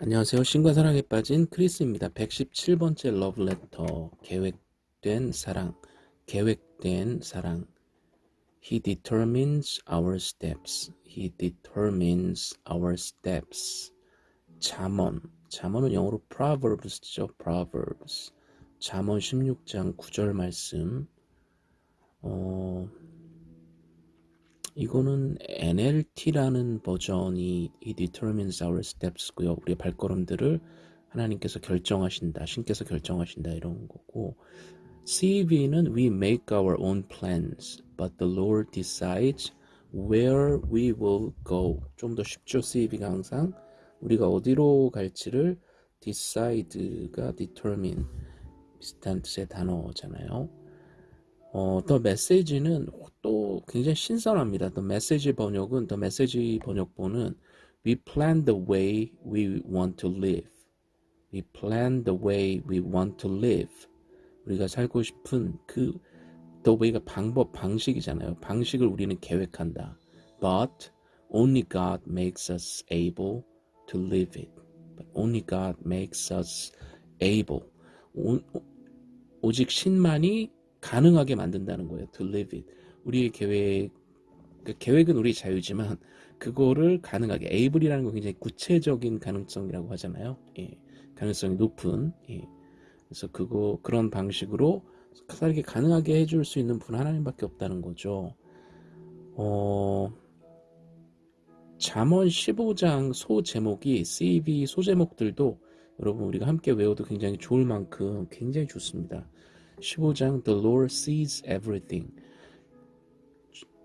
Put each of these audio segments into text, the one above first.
안녕하세요. 신과 사랑에 빠진 크리스입니다. 117번째 러브레터 계획된 사랑 계획된 사랑 He determines our steps. He determines our steps. 잠언 잠언은 영어로 Proverbs죠. Proverbs 잠언 16장 9절 말씀 어, 이거는 NLT라는 버전이 He determines our steps고요. 우리의 발걸음들을 하나님께서 결정하신다, 신께서 결정하신다 이런 거고 CV는 We make our own plans, but the Lord decides where we will go. 좀 더 쉽죠. CV가 항상 우리가 어디로 갈지를 decide가 determine 비슷한 뜻의 단어잖아요. 어, 더 메시지는 또 굉장히 신선합니다. 더 메시지 번역은 더 메시지 번역본은 We plan the way we want to live. We plan the way we want to live. 우리가 살고 싶은 그 the way가 방법 방식이잖아요. 방식을 우리는 계획한다. But only God makes us able to live it. But only God makes us able. 오, 오직 신만이 가능하게 만든다는 거예요. To live it. 우리의 계획, 그 계획은 우리 자유지만 그거를 가능하게 able이라는 건 굉장히 구체적인 가능성이라고 하잖아요. 예, 가능성이 높은. 예. 그래서 그거 그런 방식으로 살게 가능하게 해줄 수 있는 분 하나님밖에 없다는 거죠. 어, 잠언 15장 소 제목이 CV 소 제목들도 여러분 우리가 함께 외워도 굉장히 좋을 만큼 굉장히 좋습니다. 15장 The Lord sees everything.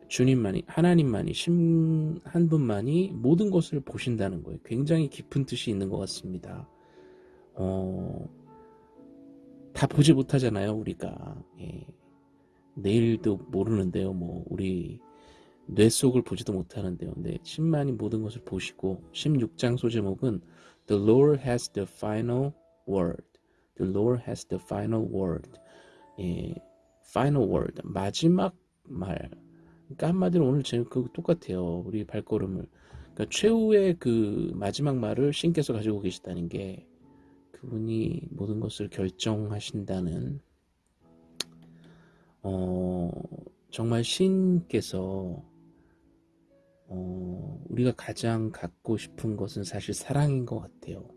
주님만이 하나님만이 심, 한 분만이 모든 것을 보신다는 거예요. 굉장히 깊은 뜻이 있는 것 같습니다. 어, 다 보지 못하잖아요, 우리가. 예. 내일도 모르는데요, 뭐 우리 뇌 속을 보지도 못하는데요. 네, 신만이 모든 것을 보시고 16장 소제목은 The Lord has the final word. The Lord has the final word. 예, final word 마지막 말. 그러니까 한마디로 오늘 제가 그 똑같아요. 우리 발걸음을. 그러니까 최후의 그 마지막 말을 신께서 가지고 계시다는 게 그분이 모든 것을 결정하신다는 어, 정말 신께서 어, 우리가 가장 갖고 싶은 것은 사실 사랑인 것 같아요.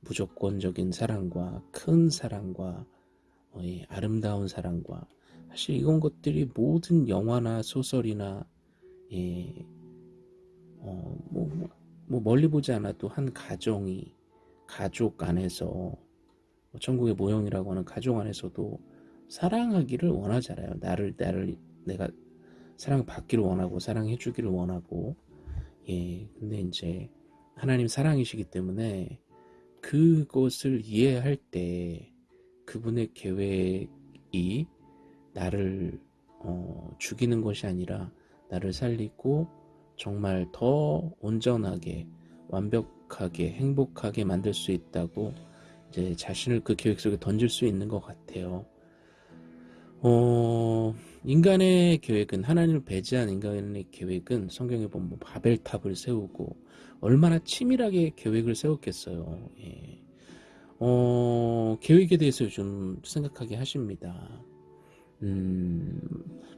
무조건적인 사랑과 큰 사랑과 어, 예, 아름다운 사랑과 사실 이런 것들이 모든 영화나 소설이나 예, 어, 뭐, 뭐, 뭐 멀리 보지 않아도 한 가정이 가족 안에서 뭐 천국의 모형이라고 하는 가족 안에서도 사랑하기를 원하잖아요. 나를 나를 내가 사랑받기를 원하고 사랑해 주기를 원하고 예 근데 이제 하나님 사랑이시기 때문에 그것을 이해할 때 그분의 계획이 나를 어, 죽이는 것이 아니라 나를 살리고 정말 더 온전하게 완벽하게 행복하게 만들 수 있다고 이제 자신을 그 계획 속에 던질 수 있는 것 같아요. 어, 인간의 계획은 하나님을 배제한 인간의 계획은 성경에 보면 뭐 바벨탑을 세우고 얼마나 치밀하게 계획을 세웠겠어요. 예. 어, 계획에 대해서 좀 생각하게 하십니다. 음,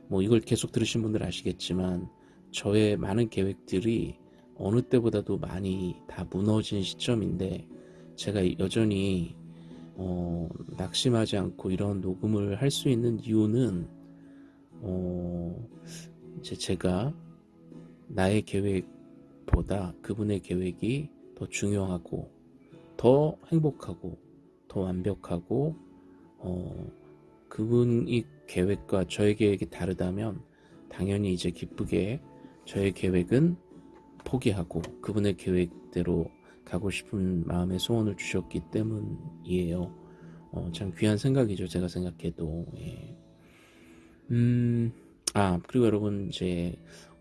뭐 이걸 계속 들으신 분들 아시겠지만 저의 많은 계획들이 어느 때보다도 많이 다 무너진 시점인데 제가 여전히 어, 낙심하지 않고 이런 녹음을 할 수 있는 이유는 어, 이제 제가 나의 계획보다 그분의 계획이 더 중요하고 더 행복하고 더 완벽하고 어, 그분이 계획과 저의 계획이 다르다면 당연히 이제 기쁘게 저의 계획은 포기하고 그분의 계획대로 가고 싶은 마음의 소원을 주셨기 때문이에요. 어, 참 귀한 생각이죠. 제가 생각해도. 예. 음, 아, 그리고 여러분, 이제,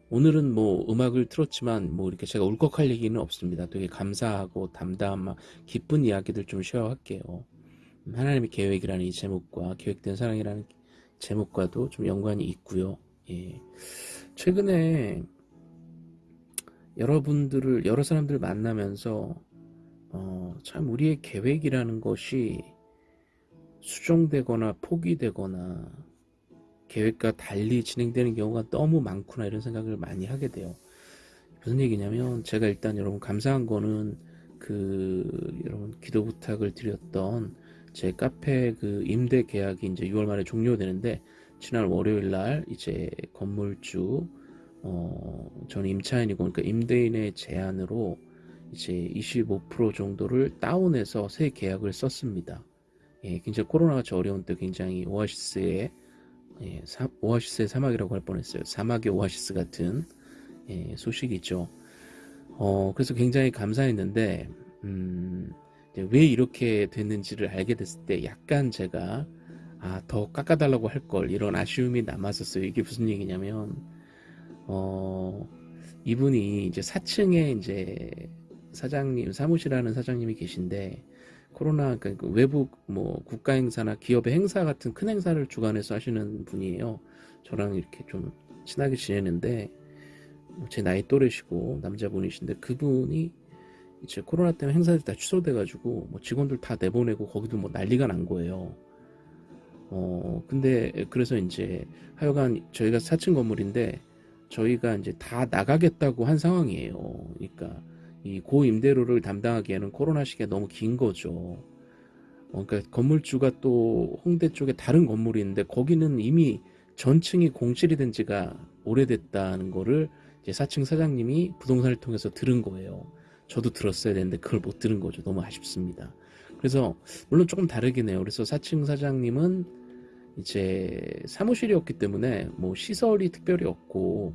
오늘은 뭐 음악을 틀었지만 뭐 이렇게 제가 울컥할 얘기는 없습니다. 되게 감사하고 담담한 기쁜 이야기들 좀 쉐어 할게요. 하나님의 계획이라는 이 제목과 계획된 사랑이라는 제목과도 좀 연관이 있고요. 예. 최근에 여러분들을 여러 사람들을 만나면서 어, 참 우리의 계획이라는 것이 수정되거나 포기되거나 계획과 달리 진행되는 경우가 너무 많구나 이런 생각을 많이 하게 돼요. 무슨 얘기냐면 제가 일단 여러분 감사한 거는 그 여러분 기도 부탁을 드렸던 제 카페 그 임대 계약이 이제 6월 말에 종료되는데 지난 월요일 날 이제 건물주 어 저는 임차인이고 그러니까 임대인의 제안으로 이제 25% 정도를 다운해서 새 계약을 썼습니다. 예, 굉장히 코로나 같이 어려운 때 굉장히 오아시스의 예, 사, 오아시스의 사막이라고 할 뻔했어요. 사막의 오아시스 같은 예, 소식이죠. 어, 그래서 굉장히 감사했는데 음, 왜 이렇게 됐는지를 알게 됐을 때 약간 제가 아, 더 깎아달라고 할 걸 이런 아쉬움이 남았었어요. 이게 무슨 얘기냐면 어, 이분이 이제 4층에 이제 사장님 사무실 하는 사장님이 계신데 코로나 그러니까 외부 뭐 국가 행사나 기업의 행사 같은 큰 행사를 주관해서 하시는 분이에요. 저랑 이렇게 좀 친하게 지내는데 제 나이 또래시고 남자분이신데 그분이 이제 코로나 때문에 행사들이 다 취소돼가지고 뭐 직원들 다 내보내고 거기도 뭐 난리가 난 거예요. 어 근데 그래서 이제 하여간 저희가 4층 건물인데 저희가 이제 다 나가겠다고 한 상황이에요. 그러니까 이 고임대료를 담당하기에는 코로나 시기가 너무 긴 거죠. 어, 그러니까 건물주가 또 홍대 쪽에 다른 건물이 있는데 거기는 이미 전층이 공실이 된 지가 오래됐다는 거를 이제 4층 사장님이 부동산을 통해서 들은 거예요. 저도 들었어야 되는데 그걸 못 들은 거죠. 너무 아쉽습니다. 그래서 물론 조금 다르긴 해요. 그래서 4층 사장님은 이제 사무실이었기 때문에 뭐 시설이 특별히 없고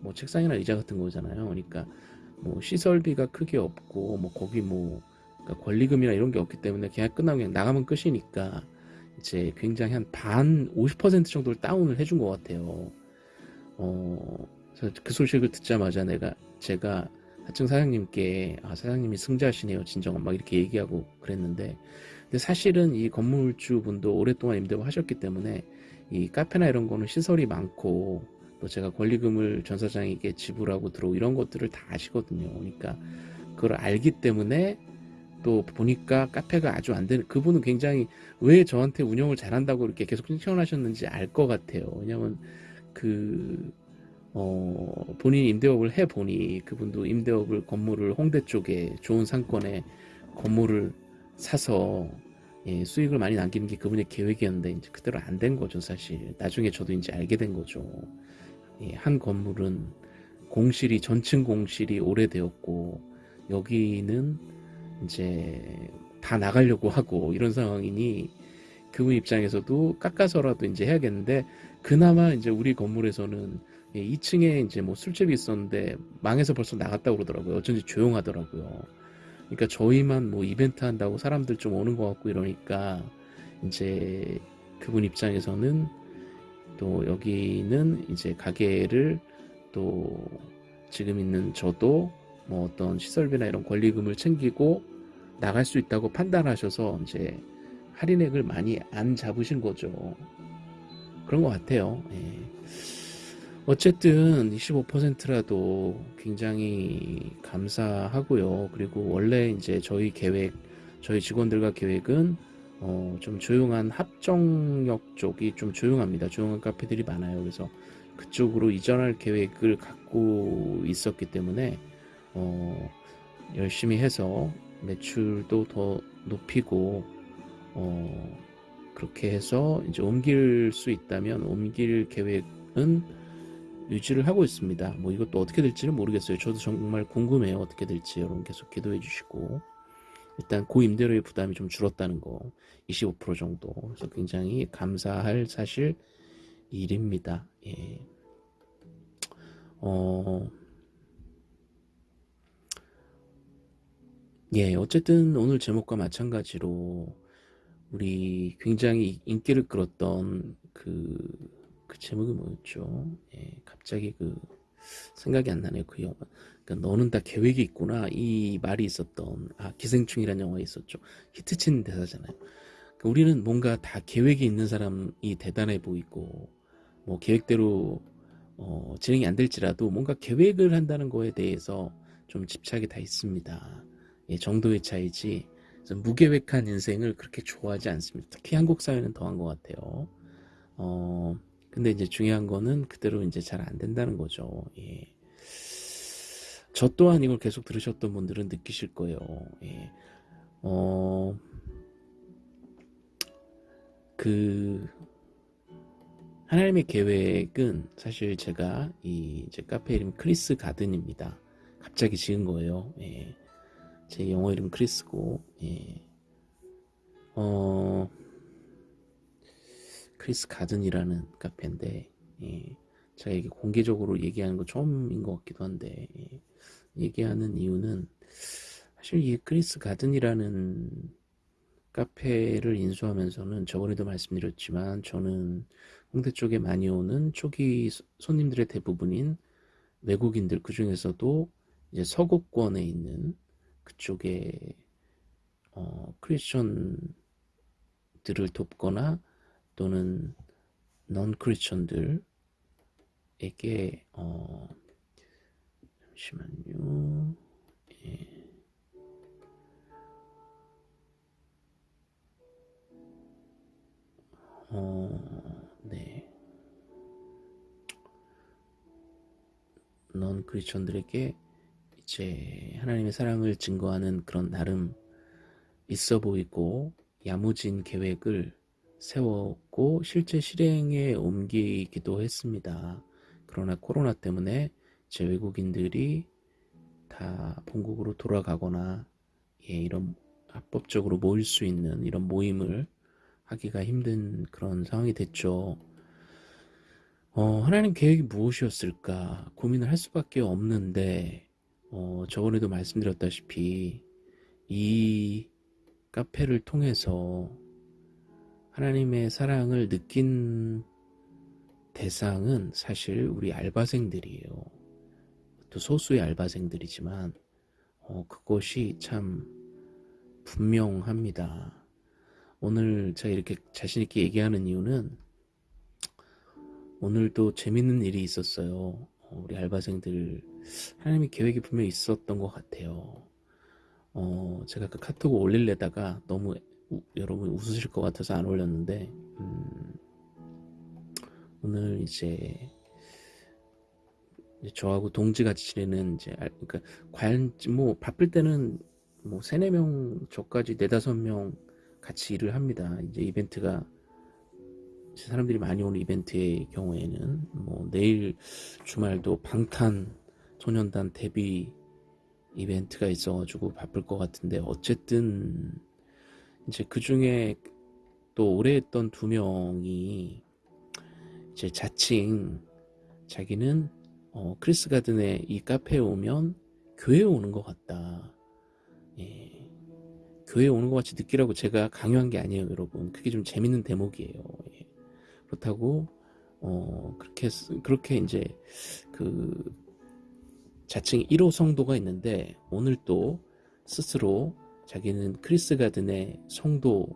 뭐 책상이나 의자 같은 거잖아요. 그러니까 뭐 시설비가 크게 없고 뭐 거기 뭐 그러니까 권리금이나 이런 게 없기 때문에 계약 끝나고 그냥 나가면 끝이니까 이제 굉장히 한 반 50% 정도를 다운을 해준 것 같아요. 어, 그 소식을 듣자마자 내가 제가 하층 사장님께 아 사장님이 승자시네요 진정한 막 이렇게 얘기하고 그랬는데 근데 사실은 이 건물주 분도 오랫동안 임대를 하셨기 때문에 이 카페나 이런 거는 시설이 많고 또 제가 권리금을 전 사장에게 지불하고 들어오고 이런 것들을 다 아시거든요. 그러니까 그걸 알기 때문에 또 보니까 카페가 아주 안 되는 그분은 굉장히 왜 저한테 운영을 잘한다고 이렇게 계속 칭찬하셨는지 알 것 같아요. 왜냐면 그 어, 본인이 임대업을 해 보니 그분도 임대업을 건물을 홍대 쪽에 좋은 상권에 건물을 사서 예, 수익을 많이 남기는 게 그분의 계획이었는데 이제 그대로 안 된 거죠 사실 나중에 저도 이제 알게 된 거죠 예, 한 건물은 공실이 전층 공실이 오래되었고 여기는 이제 다 나가려고 하고 이런 상황이니 그분 입장에서도 깎아서라도 이제 해야겠는데 그나마 이제 우리 건물에서는 2층에 이제 뭐 술집이 있었는데 망해서 벌써 나갔다고 그러더라고요. 어쩐지 조용하더라고요. 그러니까 저희만 뭐 이벤트 한다고 사람들 좀 오는 것 같고 이러니까 이제 그분 입장에서는 또 여기는 이제 가게를 또 지금 있는 저도 뭐 어떤 시설비나 이런 권리금을 챙기고 나갈 수 있다고 판단하셔서 이제 할인액을 많이 안 잡으신 거죠. 그런 것 같아요. 예. 어쨌든 25%라도 굉장히 감사하고요. 그리고 원래 이제 저희 계획, 저희 직원들과 계획은 어, 좀 조용한 합정역 쪽이 좀 조용합니다. 조용한 카페들이 많아요. 그래서 그쪽으로 이전할 계획을 갖고 있었기 때문에 어, 열심히 해서 매출도 더 높이고 어, 그렇게 해서 이제 옮길 수 있다면 옮길 계획은 유지를 하고 있습니다. 뭐 이것도 어떻게 될지는 모르겠어요. 저도 정말 궁금해요. 어떻게 될지 여러분 계속 기도해 주시고 일단 고임대료의 부담이 좀 줄었다는 거 25% 정도 그래서 굉장히 감사할 사실 일입니다. 예. 어, 예, 어쨌든 오늘 제목과 마찬가지로 우리 굉장히 인기를 끌었던 그, 그 제목이 뭐였죠? 예, 갑자기 그 생각이 안 나네요. 그 영화. 그러니까 너는 다 계획이 있구나 이 말이 있었던 아 기생충이라는 영화 있었죠 히트친 대사잖아요 그러니까 우리는 뭔가 다 계획이 있는 사람이 대단해 보이고 뭐 계획대로 어, 진행이 안 될지라도 뭔가 계획을 한다는 거에 대해서 좀 집착이 다 있습니다 예, 정도의 차이지 무계획한 인생을 그렇게 좋아하지 않습니다. 특히 한국 사회는 더한 것 같아요. 어, 근데 이제 중요한 거는 그대로 이제 잘 안 된다는 거죠. 예. 저 또한 이걸 계속 들으셨던 분들은 느끼실 거예요. 예. 어, 그, 하나님의 계획은 사실 제가 이제 카페 이름 크리스 가든입니다. 갑자기 지은 거예요. 예. 제 영어 이름 크리스고, 예. 어, 크리스 가든이라는 카페인데, 예. 제가 이게 공개적으로 얘기하는 거 처음인 것 같기도 한데, 예. 얘기하는 이유는 사실 이 크리스 가든이라는 카페를 인수하면서는 저번에도 말씀드렸지만 저는 홍대 쪽에 많이 오는 초기 손님들의 대부분인 외국인들 그 중에서도 이제 서구권에 있는 그쪽에 어, 크리스천들을 돕거나 또는 넌 크리스천들에게 어, 잠시만요. 예. 어, 네. 넌 크리스천들에게 이제 하나님의 사랑을 증거하는 그런 나름 있어 보이고 야무진 계획을 세웠고 실제 실행에 옮기기도 했습니다. 그러나 코로나 때문에 제 외국인들이 다 본국으로 돌아가거나 예, 이런 합법적으로 모일 수 있는 이런 모임을 하기가 힘든 그런 상황이 됐죠. 어, 하나님 계획이 무엇이었을까 고민을 할 수밖에 없는데 어, 저번에도 말씀드렸다시피 이 카페를 통해서 하나님의 사랑을 느낀 대상은 사실 우리 알바생들이에요. 또 소수의 알바생들이지만 어, 그것이 참 분명합니다. 오늘 제가 이렇게 자신있게 얘기하는 이유는 오늘도 재밌는 일이 있었어요. 어, 우리 알바생들 하나님의 계획이 분명히 있었던 것 같아요. 어, 제가 그 카톡을 올릴래다가 너무 우, 여러분 웃으실 것 같아서 안 올렸는데 음, 오늘 이제 저하고 동지같이 지내는 이제 그러니까 과연 뭐 바쁠 때는 뭐 세네 명 저까지 네다섯 명 같이 일을 합니다. 이제 이벤트가 사람들이 많이 오는 이벤트의 경우에는 뭐 내일 주말도 방탄 소년단 데뷔 이벤트가 있어가지고 바쁠 것 같은데 어쨌든 이제 그 중에 또 오래 했던 두 명이 이제 자칭 자기는 어, 크리스 가든의 이 카페에 오면 교회에 오는 것 같다. 예. 교회 오는 것 같이 느끼라고 제가 강요한 게 아니에요, 여러분. 그게 좀 재밌는 대목이에요. 예. 그렇다고 어 그렇게 그렇게 이제 그 자칭 1호 성도가 있는데 오늘 또 스스로 자기는 크리스 가든의 성도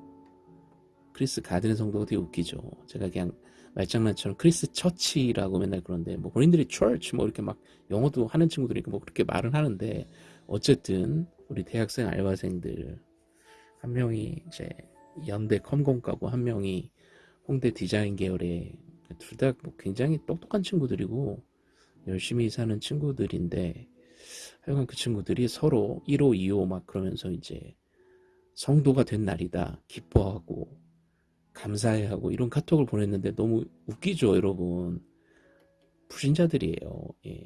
크리스 가든의 성도가 되게 웃기죠. 제가 그냥 말장난처럼 크리스 church라고 맨날 그런데 뭐 본인들이 church 뭐 이렇게 막 영어도 하는 친구들이 뭐 그렇게 말은 하는데 어쨌든 우리 대학생 알바생들 한 명이 이제 연대 컴공과고 한 명이 홍대 디자인 계열의 둘다 뭐 굉장히 똑똑한 친구들이고 열심히 사는 친구들인데 하여간 그 친구들이 서로 1호, 2호 막 그러면서 이제 성도가 된 날이다. 기뻐하고 감사해하고 이런 카톡을 보냈는데 너무 웃기죠 여러분 불신자들이에요 예.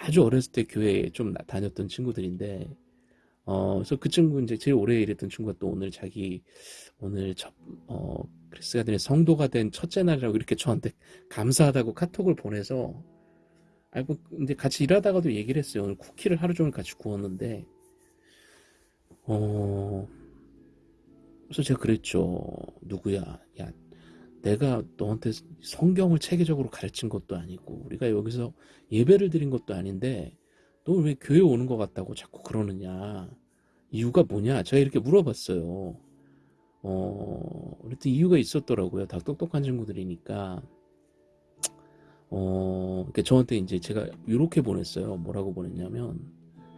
아주 어렸을 때 교회에 좀 다녔던 친구들인데 어, 그래서 그 친구 이제 제일 오래 일했던 친구가 또 오늘 자기 오늘 첫, 어, 크리스가 된 성도가 된 첫째 날이라고 이렇게 저한테 감사하다고 카톡을 보내서 알고 근데 같이 일하다가도 얘기를 했어요. 오늘 쿠키를 하루 종일 같이 구웠는데 어 그래서 제가 그랬죠. 누구야? 야 내가 너한테 성경을 체계적으로 가르친 것도 아니고 우리가 여기서 예배를 드린 것도 아닌데 너 왜 교회 오는 것 같다고 자꾸 그러느냐? 이유가 뭐냐? 제가 이렇게 물어봤어요. 어 그랬더니 이유가 있었더라고요. 다 똑똑한 친구들이니까. 어 그러니까 저한테 이제 제가 이렇게 보냈어요. 뭐라고 보냈냐면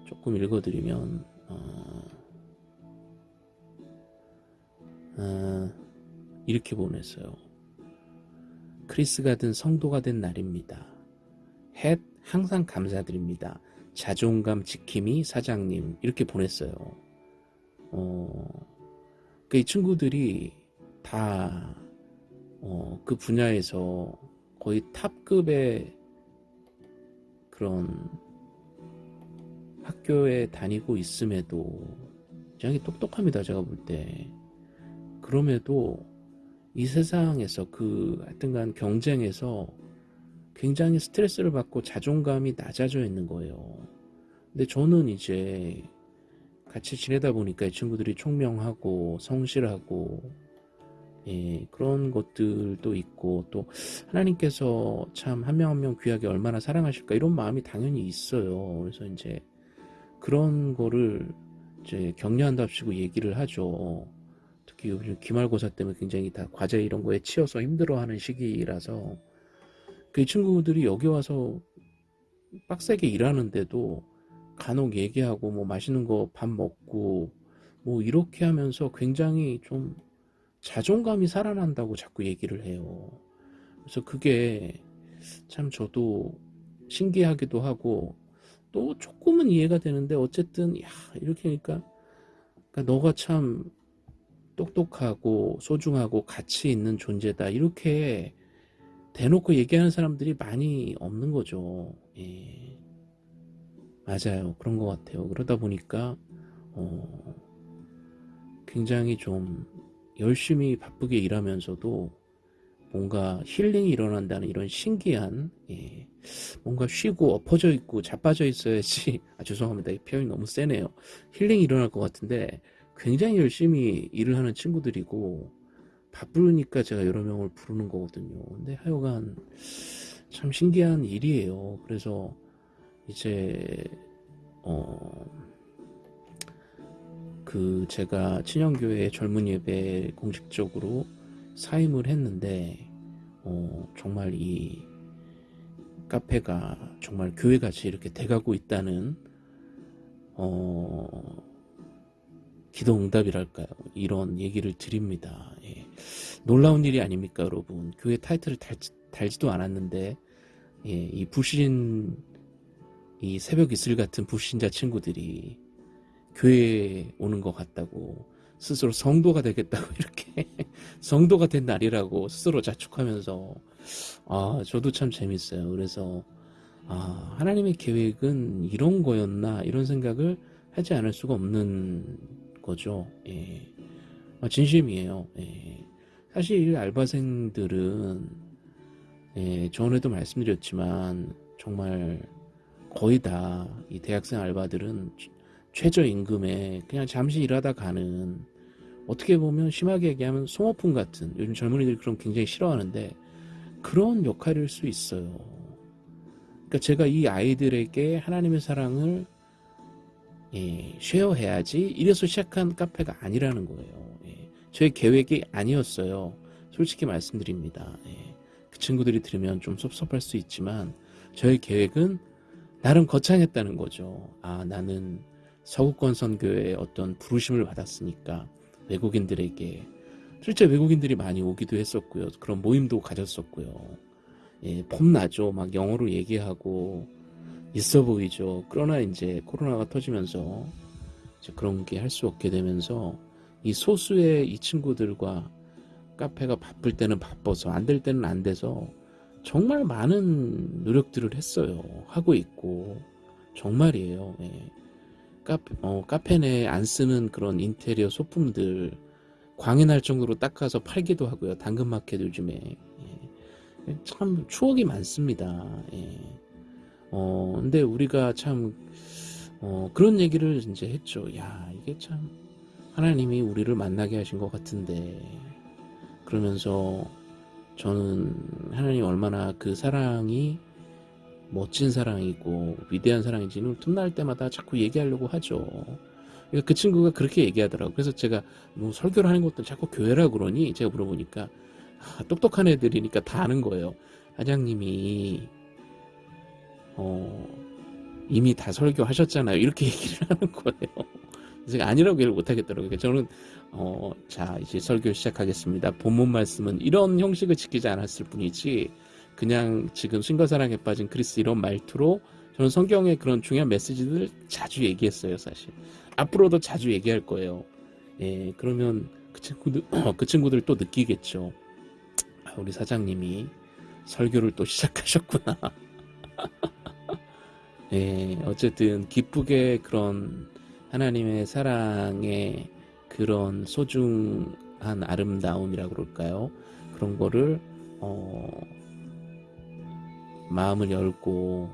조금 읽어드리면 어, 어, 이렇게 보냈어요. 크리스가 든 성도가 된 날입니다. 햇 항상 감사드립니다. 자존감 지킴이 사장님 이렇게 보냈어요. 어, 그 이 친구들이 다 어, 그 분야에서 거의 탑급의 그런 학교에 다니고 있음에도 굉장히 똑똑합니다. 제가 볼 때. 그럼에도 이 세상에서 그 하여튼간 경쟁에서 굉장히 스트레스를 받고 자존감이 낮아져 있는 거예요. 근데 저는 이제 같이 지내다 보니까 이 친구들이 총명하고 성실하고 예, 그런 것들도 있고 또 하나님께서 참 한 명 한 명 귀하게 얼마나 사랑하실까 이런 마음이 당연히 있어요. 그래서 이제 그런 거를 이제 격려한답시고 얘기를 하죠. 요즘 기말고사 때문에 굉장히 다 과제 이런 거에 치여서 힘들어하는 시기라서 그 친구들이 여기 와서 빡세게 일하는데도 간혹 얘기하고 뭐 맛있는 거 밥 먹고 뭐 이렇게 하면서 굉장히 좀 자존감이 살아난다고 자꾸 얘기를 해요. 그래서 그게 참 저도 신기하기도 하고 또 조금은 이해가 되는데 어쨌든 야 이렇게 하니까 그러니까 너가 참 똑똑하고 소중하고 가치 있는 존재다 이렇게 대놓고 얘기하는 사람들이 많이 없는 거죠. 예. 맞아요. 그런 것 같아요. 그러다 보니까 어, 굉장히 좀 열심히 바쁘게 일하면서도 뭔가 힐링이 일어난다는 이런 신기한 예, 뭔가 쉬고 엎어져 있고 자빠져 있어야지 아 죄송합니다 이 표현이 너무 세네요 힐링이 일어날 것 같은데 굉장히 열심히 일을 하는 친구들이고 바쁘니까 제가 여러 명을 부르는 거거든요. 근데 하여간 참 신기한 일이에요. 그래서 이제 어 그 제가 친형교회 젊은 예배 공식적으로 사임을 했는데 어, 정말 이 카페가 정말 교회같이 이렇게 돼가고 있다는 어, 기도 응답이랄까요? 이런 얘기를 드립니다. 예. 놀라운 일이 아닙니까 여러분? 교회 타이틀을 달지, 달지 도 않았는데 예, 이 불신 이 새벽 이슬 같은 불신자 친구들이 교회에 오는 것 같다고 스스로 성도가 되겠다고 이렇게 성도가 된 날이라고 스스로 자축하면서 아 저도 참 재밌어요. 그래서 아 하나님의 계획은 이런 거였나 이런 생각을 하지 않을 수가 없는 거죠 예. 아, 진심이에요 예. 사실 알바생들은 예, 전에도 말씀드렸지만 정말 거의 다 이 대학생 알바들은 최저임금에 그냥 잠시 일하다 가는 어떻게 보면 심하게 얘기하면 송어품 같은 요즘 젊은이들이 그런 굉장히 싫어하는데 그런 역할일 수 있어요. 그러니까 제가 이 아이들에게 하나님의 사랑을 예, 쉐어해야지 이래서 시작한 카페가 아니라는 거예요. 예, 저의 계획이 아니었어요. 솔직히 말씀드립니다. 예, 그 친구들이 들으면 좀 섭섭할 수 있지만 저의 계획은 나름 거창했다는 거죠. 아 나는 서구권 선교의 어떤 부르심을 받았으니까 외국인들에게 실제 외국인들이 많이 오기도 했었고요. 그런 모임도 가졌었고요. 예, 폼나죠. 막 영어로 얘기하고 있어 보이죠. 그러나 이제 코로나가 터지면서 이제 그런 게 할 수 없게 되면서 이 소수의 이 친구들과 카페가 바쁠 때는 바빠서 안 될 때는 안 돼서 정말 많은 노력들을 했어요. 하고 있고 정말이에요. 예. 카페, 어, 카페 내에 안 쓰는 그런 인테리어 소품들 광해날 정도로 닦아서 팔기도 하고요. 당근마켓 요즘에 예. 참 추억이 많습니다. 예. 어, 근데 우리가 참 어, 그런 얘기를 이제 했죠. 야 이게 참 하나님이 우리를 만나게 하신 것 같은데 그러면서 저는 하나님 얼마나 그 사랑이 멋진 사랑이고 위대한 사랑인지는 틈날 때마다 자꾸 얘기하려고 하죠. 그러니까 그 친구가 그렇게 얘기하더라고. 그래서 제가 뭐 설교를 하는 것도 자꾸 교회라 그러니 제가 물어보니까 아, 똑똑한 애들이니까 다 아는 거예요. 사장님이 어, 이미 다 설교하셨잖아요. 이렇게 얘기를 하는 거예요. 제가 아니라고 얘기를 못하겠더라고요. 그러니까 저는 어, 자 이제 설교 시작하겠습니다. 본문 말씀은 이런 형식을 지키지 않았을 뿐이지 그냥 지금 신과사랑에 빠진 크리스 이런 말투로 저는 성경의 그런 중요한 메시지들 자주 얘기했어요, 사실. 앞으로도 자주 얘기할 거예요. 예, 그러면 그 친구들 그 친구들 또 느끼겠죠. 아, 우리 사장님이 설교를 또 시작하셨구나. 예, 어쨌든 기쁘게 그런 하나님의 사랑의 그런 소중한 아름다움이라고 그럴까요? 그런 거를 어, 마음을 열고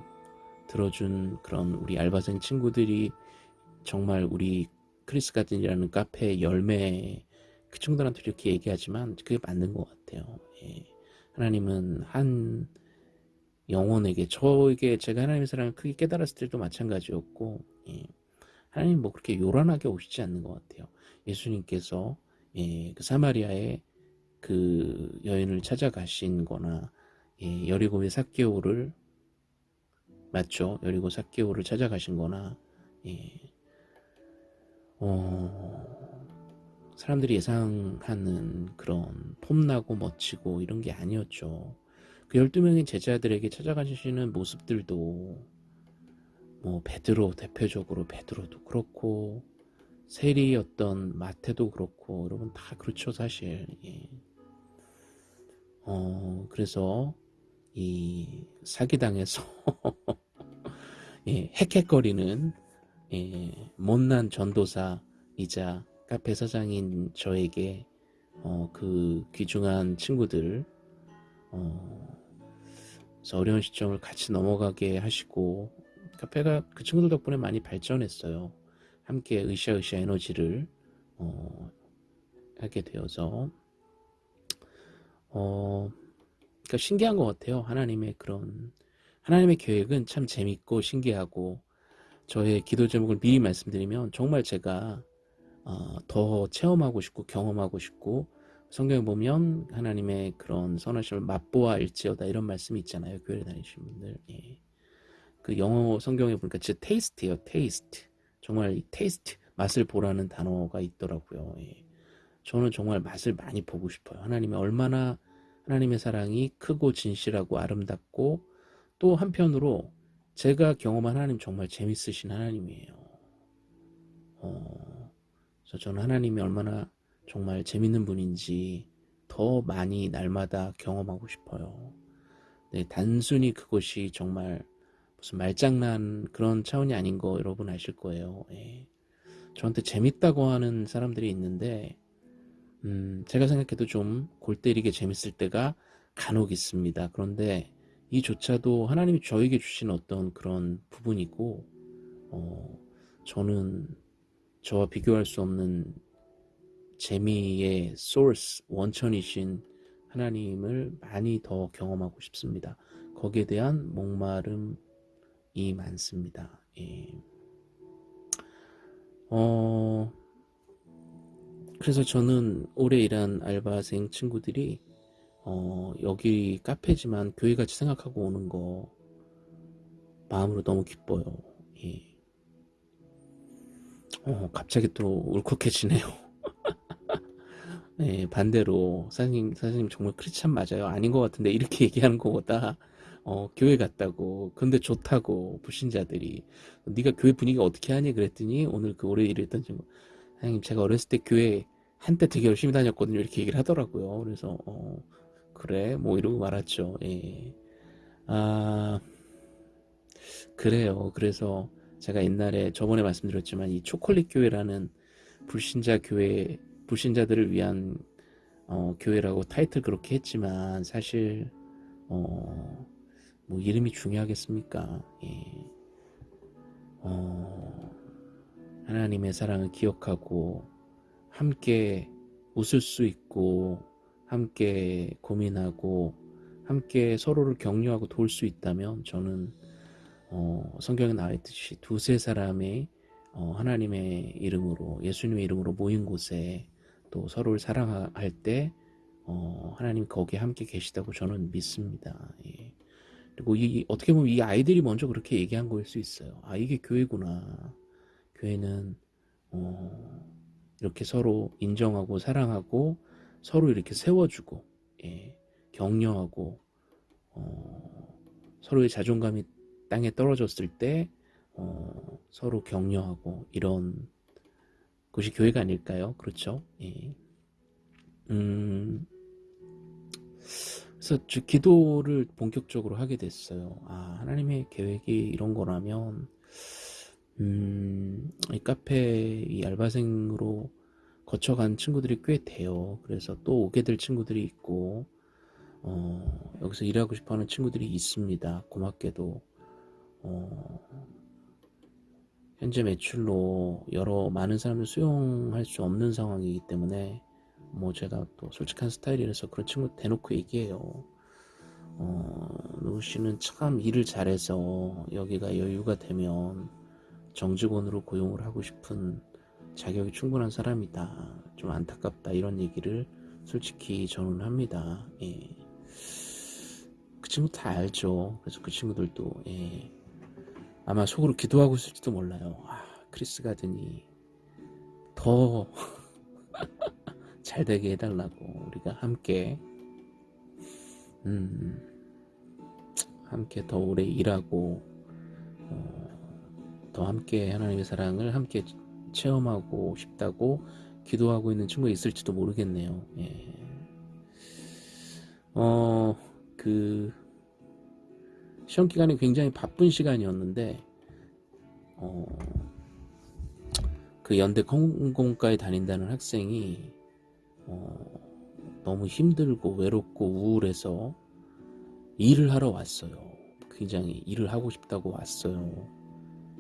들어준 그런 우리 알바생 친구들이 정말 우리 크리스 가든이라는 카페의 열매 그 친구들한테 이렇게 얘기하지만 그게 맞는 것 같아요. 예. 하나님은 한 영혼에게 저에게 제가 하나님의 사랑을 크게 깨달았을 때도 마찬가지였고 예. 하나님 뭐 그렇게 요란하게 오시지 않는 것 같아요. 예수님께서 예, 그 사마리아의 그 여인을 찾아가신 거나 예, 여리고의 삭개오를 맞죠? 여리고 삭개오를 찾아가신 거나 예. 어, 사람들이 예상하는 그런 폼나고 멋지고 이런 게 아니었죠. 그 12명의 제자들에게 찾아가시는 모습들도 뭐 베드로 대표적으로 베드로도 그렇고 세리였던 마태도 그렇고 여러분 다 그렇죠 사실 예. 어 그래서 이 사기당해서 예, 헥헥거리는 예, 못난 전도사이자 카페 사장인 저에게 어, 그 귀중한 친구들 어, 어려운 시점을 같이 넘어가게 하시고 카페가 그 친구들 덕분에 많이 발전했어요. 함께 으쌰으쌰 에너지를 어, 하게 되어서 어, 그러니까 신기한 것 같아요. 하나님의 그런 하나님의 계획은 참 재밌고 신기하고 저의 기도 제목을 미리 말씀드리면 정말 제가 어, 더 체험하고 싶고 경험하고 싶고 성경에 보면 하나님의 그런 선하심을 맛보아 알지어다 이런 말씀이 있잖아요. 교회 다니시는 분들. 예. 그 영어 성경에 보니까 진짜 taste예요. taste. 정말 이 taste 맛을 보라는 단어가 있더라고요. 예. 저는 정말 맛을 많이 보고 싶어요. 하나님이 얼마나 하나님의 사랑이 크고 진실하고 아름답고 또 한편으로 제가 경험한 하나님 정말 재밌으신 하나님이에요. 어, 그래서 저는 하나님이 얼마나 정말 재밌는 분인지 더 많이 날마다 경험하고 싶어요. 네, 단순히 그것이 정말 무슨 말장난 그런 차원이 아닌 거 여러분 아실 거예요. 예. 저한테 재밌다고 하는 사람들이 있는데 음, 제가 생각해도 좀 골 때리게 재밌을 때가 간혹 있습니다. 그런데 이조차도 하나님이 저에게 주신 어떤 그런 부분이고 어, 저는 저와 비교할 수 없는 재미의 소스, 원천이신 하나님을 많이 더 경험하고 싶습니다. 거기에 대한 목마름이 많습니다. 예. 어, 그래서 저는 오래 일한 알바생 친구들이 어, 여기 카페지만 교회같이 생각하고 오는 거 마음으로 너무 기뻐요. 예. 어, 갑자기 또 울컥해지네요. 네, 반대로 사장님, 사장님 정말 크리스찬 맞아요. 아닌 것 같은데 이렇게 얘기하는 것보다 어, 교회 갔다고. 근데 좋다고 불신자들이 네가 교회 분위기 어떻게 하니? 그랬더니 오늘 그 오래 일했던 친구 사장님 제가 어렸을 때 교회 한때 되게 열심히 다녔거든요. 이렇게 얘기를 하더라고요. 그래서 어, 그래? 뭐 이러고 말았죠. 예. 아 그래요. 그래서 제가 옛날에 저번에 말씀드렸지만 이 초콜릿 교회라는 불신자 교회 불신자들을 위한 어, 교회라고 타이틀 그렇게 했지만 사실 어, 뭐 이름이 중요하겠습니까? 예. 어, 하나님의 사랑을 기억하고 함께 웃을 수 있고 함께 고민하고 함께 서로를 격려하고 도울 수 있다면 저는 어, 성경에 나와 있듯이 두세 사람의 어, 하나님의 이름으로 예수님의 이름으로 모인 곳에 또 서로를 사랑할 때 어, 하나님 거기에 함께 계시다고 저는 믿습니다. 예. 그리고 이 어떻게 보면 이 아이들이 먼저 그렇게 얘기한 거일 수 있어요. 아 이게 교회구나. 교회는 어, 이렇게 서로 인정하고 사랑하고 서로 이렇게 세워주고 예, 격려하고 어, 서로의 자존감이 땅에 떨어졌을 때 어, 서로 격려하고 이런 곳이 교회가 아닐까요? 그렇죠? 예. 음, 그래서 주- 기도를 본격적으로 하게 됐어요. 아, 하나님의 계획이 이런 거라면, 음, 이 카페 이 알바생으로 거쳐간 친구들이 꽤 돼요. 그래서 또 오게 될 친구들이 있고, 어, 여기서 일하고 싶어 하는 친구들이 있습니다. 고맙게도. 어, 현재 매출로 여러 많은 사람을 수용할 수 없는 상황이기 때문에 뭐 제가 또 솔직한 스타일이라서 그런 친구 대놓고 얘기해요. 어, 노우 씨는 참 일을 잘해서 여기가 여유가 되면 정직원으로 고용을 하고 싶은 자격이 충분한 사람이다. 좀 안타깝다. 이런 얘기를 솔직히 저는 합니다. 예. 그 친구 다 알죠. 그래서 그 친구들도 예. 아마 속으로 기도하고 있을지도 몰라요. 아, 크리스 가든이 더 잘 되게 해달라고 우리가 함께 음, 함께 더 오래 일하고 어, 더 함께 하나님의 사랑을 함께 체험하고 싶다고 기도하고 있는 친구가 있을지도 모르겠네요. 예. 어, 그 시험 기간이 굉장히 바쁜 시간이었는데 어, 그 연대 공공과에 다닌다는 학생이 어, 너무 힘들고 외롭고 우울해서 일을 하러 왔어요. 굉장히 일을 하고 싶다고 왔어요.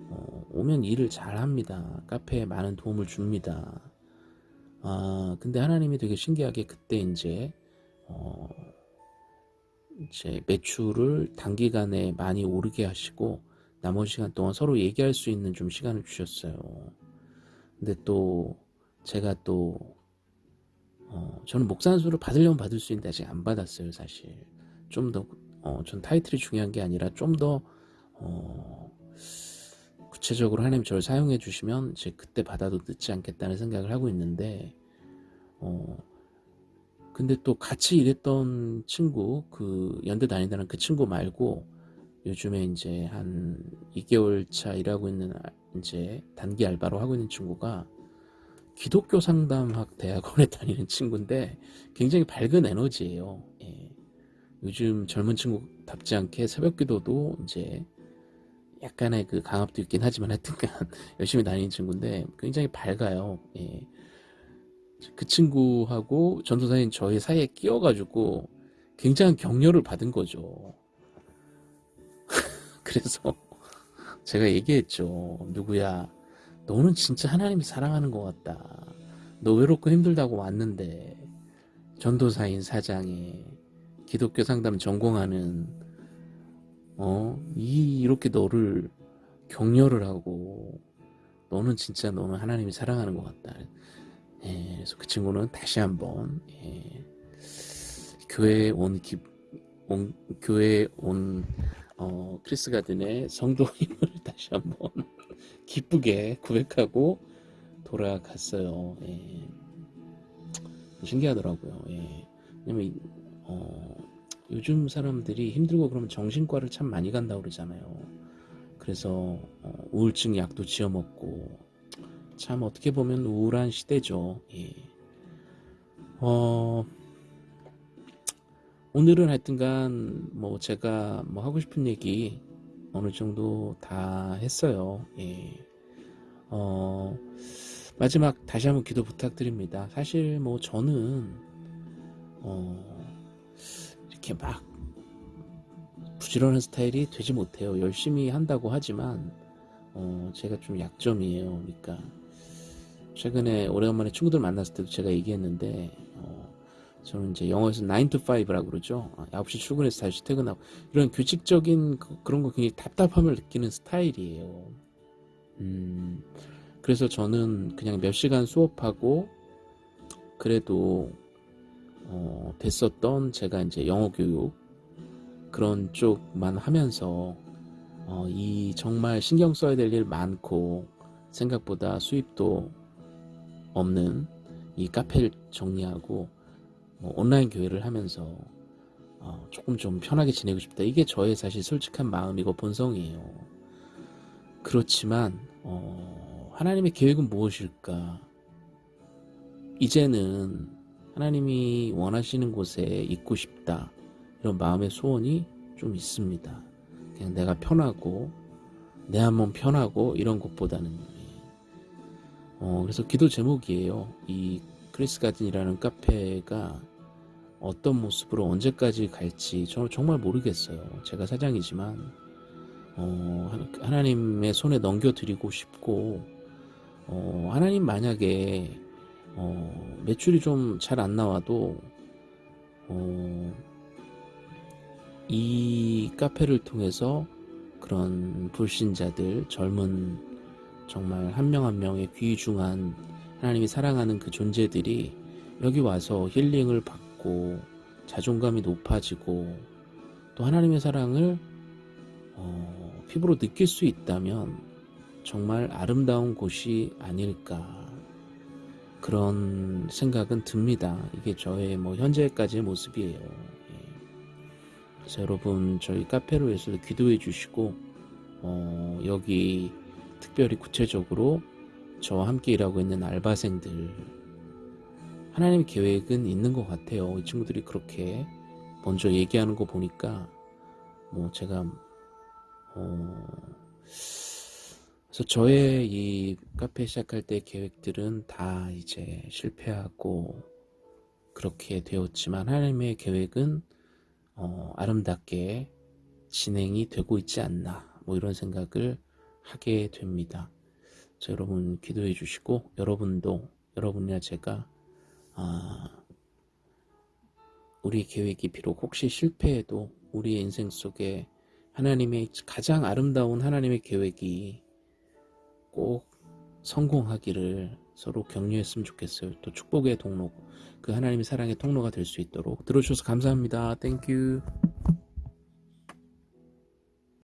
어, 오면 일을 잘 합니다. 카페에 많은 도움을 줍니다. 아, 근데 하나님이 되게 신기하게 그때 이제, 어, 이제 매출을 단기간에 많이 오르게 하시고, 나머지 시간 동안 서로 얘기할 수 있는 좀 시간을 주셨어요. 근데 또, 제가 또, 어, 저는 목산수를 받으려면 받을 수 있는데 아직 안 받았어요, 사실. 좀 더, 어, 전 타이틀이 중요한 게 아니라 좀 더, 어, 구체적으로 하나님 저를 사용해 주시면 이제 그때 받아도 늦지 않겠다는 생각을 하고 있는데, 어, 근데 또 같이 일했던 친구, 그 연대 다닌다는 그 친구 말고 요즘에 이제 한 2개월 차 일하고 있는 아- 이제 단기 알바로 하고 있는 친구가 기독교 상담학 대학원에 다니는 친구인데 굉장히 밝은 에너지예요. 예. 요즘 젊은 친구답지 않게 새벽 기도도 이제 약간의 그 강압도 있긴 하지만 하여튼간 열심히 다니는 친구인데 굉장히 밝아요. 예. 그 친구하고 전도사인 저희 사이에 끼어가지고 굉장한 격려를 받은 거죠. 그래서 제가 얘기했죠. 누구야, 너는 진짜 하나님이 사랑하는 것 같다. 너 외롭고 힘들다고 왔는데 전도사인 사장에 기독교 상담 전공하는 어, 이 이렇게 너를 격려를 하고 너는 진짜 너는 하나님이 사랑하는 것 같다. 예, 그래서 그 친구는 다시 한번 예, 교회에 온, 기, 온 교회에 온 어, 크리스 가든의 성도 힘을 다시 한번 기쁘게 고백하고 돌아갔어요. 예. 신기하더라고요. 예. 왜냐면 이- 어, 요즘 사람들이 힘들고 그러면 정신과를 참 많이 간다고 그러잖아요. 그래서 어, 우울증 약도 지어 먹고 참 어떻게 보면 우울한 시대죠. 예. 어, 오늘은 하여튼간 뭐 제가 뭐 하고 싶은 얘기 어느 정도 다 했어요. 예. 어, 마지막 다시 한번 기도 부탁드립니다. 사실 뭐 저는 어, 이렇게 막 부지런한 스타일이 되지 못해요. 열심히 한다고 하지만 어, 제가 좀 약점이에요. 그러니까 최근에 오래간만에 친구들 만났을 때도 제가 얘기했는데 어, 저는 이제 영어에서 9 to 5라고 그러죠. 아, 9시 출근해서 다시 퇴근하고 이런 규칙적인 그, 그런 거 굉장히 답답함을 느끼는 스타일이에요. 음, 그래서 저는 그냥 몇 시간 수업하고 그래도 어, 됐었던 제가 이제 영어 교육 그런 쪽만 하면서 어, 이 정말 신경 써야 될 일 많고 생각보다 수입도 없는 이 카페를 정리하고 뭐 온라인 교회를 하면서 어, 조금 좀 편하게 지내고 싶다. 이게 저의 사실 솔직한 마음이고 본성이에요. 그렇지만 어, 하나님의 계획은 무엇일까? 이제는 하나님이 원하시는 곳에 있고 싶다. 이런 마음의 소원이 좀 있습니다. 그냥 내가 편하고 내 한몸 편하고 이런 것보다는 어, 그래서 기도 제목이에요. 이 크리스 가든이라는 카페가 어떤 모습으로 언제까지 갈지 저는 정말 모르겠어요. 제가 사장이지만 어, 하- 하나님의 손에 넘겨드리고 싶고 어, 하나님 만약에 어, 매출이 좀 잘 안 나와도 어, 이 카페를 통해서 그런 불신자들 젊은 정말 한명한 명의 귀중한 하나님이 사랑하는 그 존재들이 여기 와서 힐링을 받고 자존감이 높아지고 또 하나님의 사랑을 어, 피부로 느낄 수 있다면 정말 아름다운 곳이 아닐까 그런 생각은 듭니다. 이게 저의 뭐 현재까지의 모습이에요. 예. 그래서 여러분 저희 카페를 위해서도 기도해 주시고 어, 여기 특별히 구체적으로 저와 함께 일하고 있는 알바생들 하나님의 계획은 있는 것 같아요. 이 친구들이 그렇게 먼저 얘기하는 거 보니까 뭐 제가 어 그래서 저의 이 카페 시작할 때 계획들은 다 이제 실패하고 그렇게 되었지만 하나님의 계획은 어, 아름답게 진행이 되고 있지 않나 뭐 이런 생각을 하게 됩니다. 자, 여러분 기도해 주시고 여러분도 여러분이나 제가 아, 우리 계획이 비록 혹시 실패해도 우리의 인생 속에 하나님의 가장 아름다운 하나님의 계획이 꼭 성공하기를 서로 격려했으면 좋겠어요. 또 축복의 통로, 그 하나님의 사랑의 통로가 될 수 있도록 들어주셔서 감사합니다. Thank you.